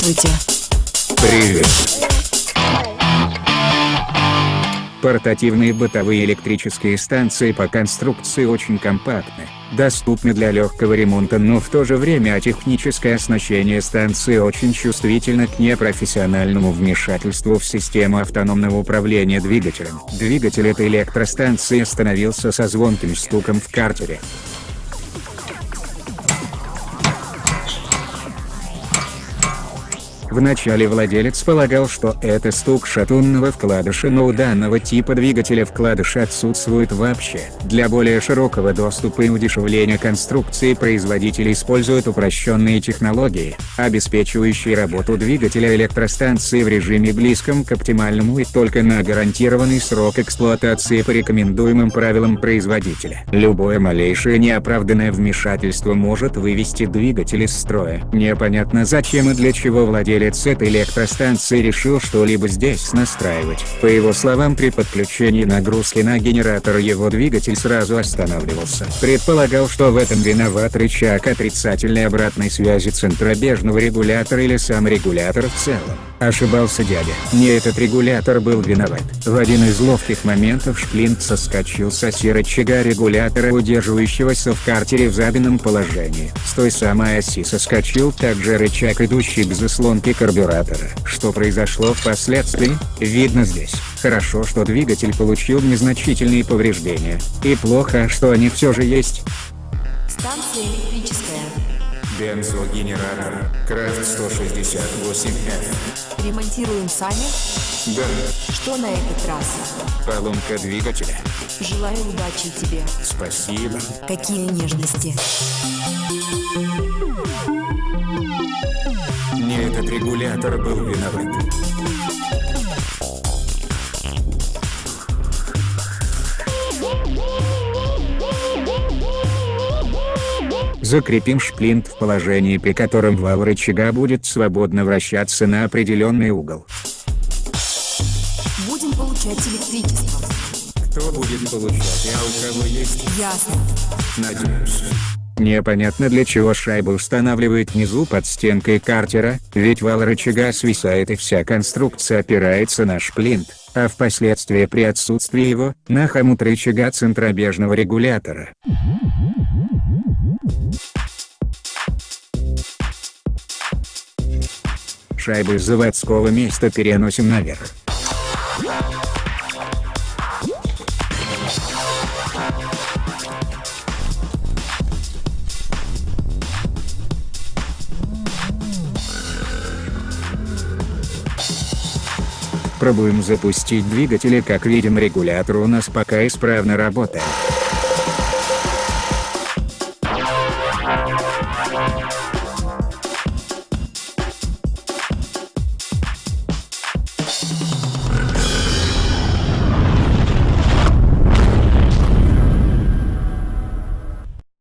Здравствуйте. Привет. Портативные бытовые электрические станции по конструкции очень компактны, доступны для легкого ремонта, но в то же время техническое оснащение станции очень чувствительно к непрофессиональному вмешательству в систему автономного управления двигателем. Двигатель этой электростанции остановился со звонким стуком в картере. Вначале владелец полагал, что это стук шатунного вкладыша, но у данного типа двигателя вкладыши отсутствует вообще. Для более широкого доступа и удешевления конструкции производитель использует упрощенные технологии, обеспечивающие работу двигателя электростанции в режиме близком к оптимальному и только на гарантированный срок эксплуатации по рекомендуемым правилам производителя. Любое малейшее неоправданное вмешательство может вывести двигатель из строя. Непонятно зачем и для чего владелец владелец этой электростанции решил что-либо здесь настраивать. По его словам при подключении нагрузки на генератор его двигатель сразу останавливался. Предполагал, что в этом виноват рычаг отрицательной обратной связи центробежного регулятора или сам регулятор в целом. Ошибался дядя. Не этот регулятор был виноват. В один из ловких моментов шплинт соскочил с оси рычага регулятора, удерживающегося в картере в заданном положении. С той самой оси соскочил также рычаг, идущий к заслонке карбюратора. Что произошло впоследствии, видно здесь. Хорошо, что двигатель получил незначительные повреждения. И плохо, что они все же есть. Станция электрическая. Бензогенератор. Крафт 168F. Ремонтируем сами? Да. Что на этот раз? Поломка двигателя. Желаю удачи тебе. Спасибо. Какие нежности. Регулятор был виноват. Закрепим шплинт в положении, при котором вал рычага будет свободно вращаться на определенный угол. Будем получать электричество. Кто будет получать, а у кого есть? Ясно. Надеюсь. Непонятно для чего шайба устанавливает внизу под стенкой картера, ведь вал рычага свисает и вся конструкция опирается на шплинт, а впоследствии при отсутствии его, на хомут рычага центробежного регулятора. Шайбы с заводского места переносим наверх. Пробуем запустить двигатели, как видим регулятор у нас пока исправно работает.